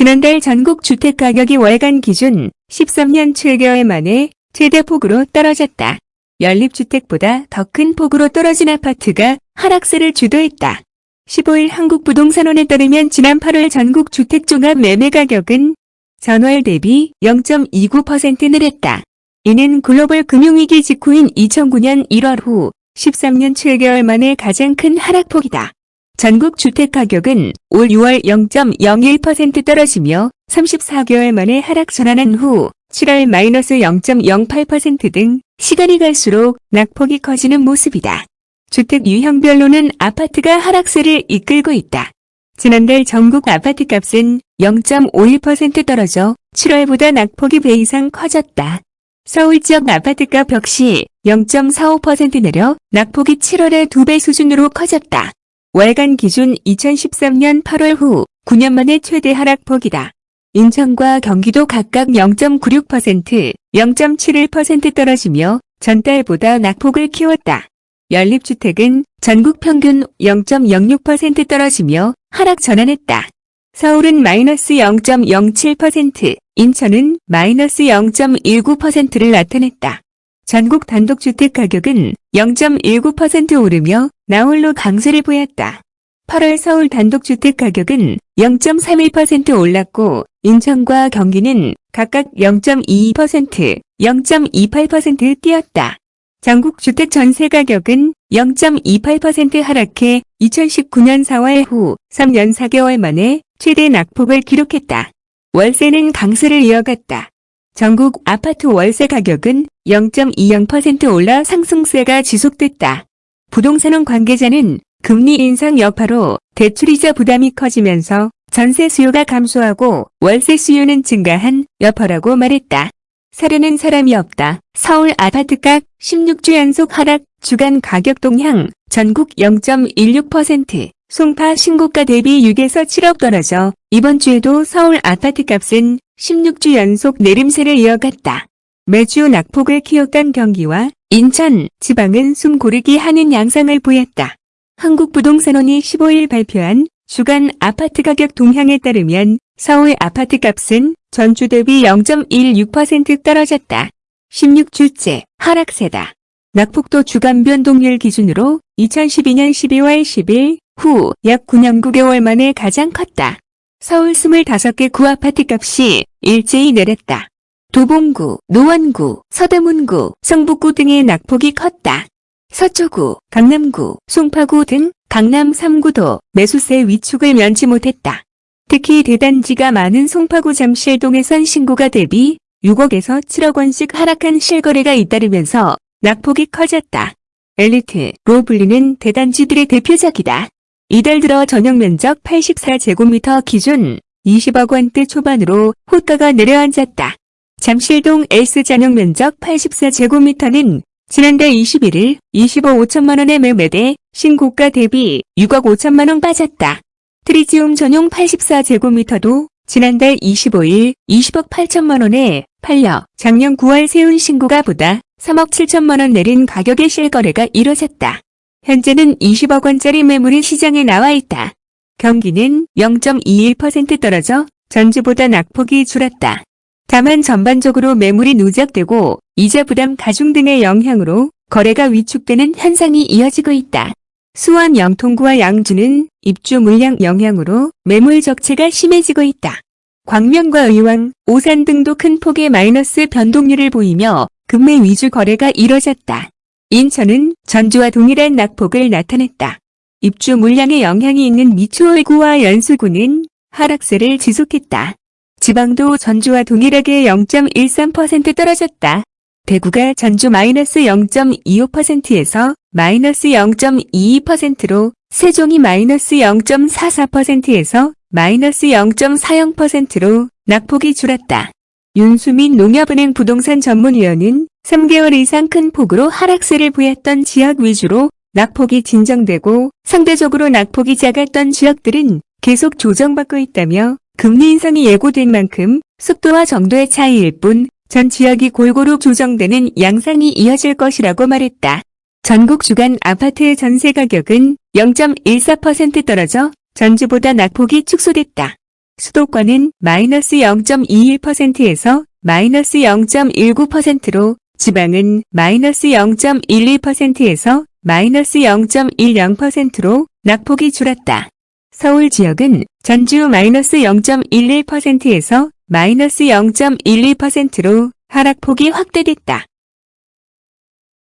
지난달 전국 주택가격이 월간 기준 13년 7개월 만에 최대폭으로 떨어졌다. 연립주택보다 더 큰 폭으로 떨어진 아파트가 하락세를 주도했다. 15일 한국부동산원에 따르면 지난 8월 전국 주택종합 매매가격은 전월 대비 0.29% 늘었다. 이는 글로벌 금융위기 직후인 2009년 1월 후 13년 7개월 만에 가장 큰 하락폭이다. 전국 주택가격은 올 6월 0.01% 떨어지며 34개월 만에 하락 전환한 후 7월 마이너스 0.08%등 시간이 갈수록 낙폭이 커지는 모습이다. 주택 유형별로는 아파트가 하락세를 이끌고 있다. 지난달 전국 아파트 값은 0.51% 떨어져 7월보다 낙폭이 배 이상 커졌다. 서울 지역 아파트값 역시 0.45% 내려 낙폭이 7월의 2배 수준으로 커졌다. 월간 기준 2013년 8월 후 9년 만에 최대 하락폭이다. 인천과 경기도 각각 0.96%, 0.71% 떨어지며 전달보다 낙폭을 키웠다. 연립주택은 전국 평균 0.06% 떨어지며 하락 전환했다. 서울은 마이너스 0.07%, 인천은 마이너스 0.19%를 나타냈다. 전국 단독주택 가격은 0.19% 오르며 나홀로 강세를 보였다. 8월 서울 단독주택 가격은 0.31% 올랐고 인천과 경기는 각각 0.22%, 0.28% 뛰었다. 전국 주택 전세 가격은 0.28% 하락해 2019년 4월 후 3년 4개월 만에 최대 낙폭을 기록했다. 월세는 강세를 이어갔다. 전국 아파트 월세 가격은 0.20% 올라 상승세가 지속됐다. 부동산원 관계자는 금리 인상 여파로 대출이자 부담이 커지면서 전세 수요가 감소하고 월세 수요는 증가한 여파라고 말했다. 사려는 사람이 없다. 서울 아파트값 16주 연속 하락 주간 가격 동향 전국 0.16% 송파 신고가 대비 6에서 7억 떨어져 이번 주에도 서울 아파트값은 16주 연속 내림세를 이어갔다. 매주 낙폭을 키웠던 경기와 인천, 지방은 숨 고르기 하는 양상을 보였다. 한국부동산원이 15일 발표한 주간 아파트 가격 동향에 따르면 서울 아파트 값은 전주 대비 0.16% 떨어졌다. 16주째 하락세다. 낙폭도 주간 변동률 기준으로 2012년 12월 10일 후 약 9년 9개월 만에 가장 컸다. 서울 25개 구아파트 값이 일제히 내렸다. 도봉구, 노원구, 서대문구, 성북구 등의 낙폭이 컸다. 서초구, 강남구, 송파구 등 강남 3구도 매수세 위축을 면치 못했다. 특히 대단지가 많은 송파구 잠실동에선 신고가 대비 6억에서 7억 원씩 하락한 실거래가 잇따르면서 낙폭이 커졌다. 엘리트로 불리는 대단지들의 대표작이다. 이달 들어 전용 면적 84제곱미터 기준 20억 원대 초반으로 호가가 내려앉았다. 잠실동 S 전용 면적 84제곱미터는 지난달 21일 25 5천만원에 매매돼 신고가 대비 6억 5천만원 빠졌다. 트리지움 전용 84제곱미터도 지난달 25일 20억 8천만원에 팔려 작년 9월 세운 신고가 보다 3억 7천만원 내린 가격의 실거래가 이뤄졌다. 현재는 20억 원짜리 매물이 시장에 나와 있다. 경기는 0.21% 떨어져 전주보다 낙폭이 줄었다. 다만 전반적으로 매물이 누적되고 이자 부담 가중 등의 영향으로 거래가 위축되는 현상이 이어지고 있다. 수원 영통구와 양주는 입주 물량 영향으로 매물 적체가 심해지고 있다. 광명과 의왕, 오산 등도 큰 폭의 마이너스 변동률을 보이며 금매 위주 거래가 이뤄졌다. 인천은 전주와 동일한 낙폭을 나타냈다. 입주 물량에 영향이 있는 미추홀구와 연수구는 하락세를 지속했다. 지방도 전주와 동일하게 0.13% 떨어졌다. 대구가 전주 마이너스 0.25%에서 마이너스 0.22%로 세종이 마이너스 0.44%에서 마이너스 0.40%로 낙폭이 줄었다. 윤수민 농협은행 부동산 전문위원은 3개월 이상 큰 폭으로 하락세를 보였던 지역 위주로 낙폭이 진정되고 상대적으로 낙폭이 작았던 지역들은 계속 조정받고 있다며 금리 인상이 예고된 만큼 속도와 정도의 차이일 뿐 전 지역이 골고루 조정되는 양상이 이어질 것이라고 말했다. 전국 주간 아파트 전세 가격은 0.14% 떨어져 전주보다 낙폭이 축소됐다. 수도권은 마이너스 0.21%에서 마이너스 0.19%로 지방은 마이너스 0.12%에서 마이너스 0.10%로 낙폭이 줄었다. 서울 지역은 전주 마이너스 0.11%에서 마이너스 0.12%로 하락폭이 확대됐다.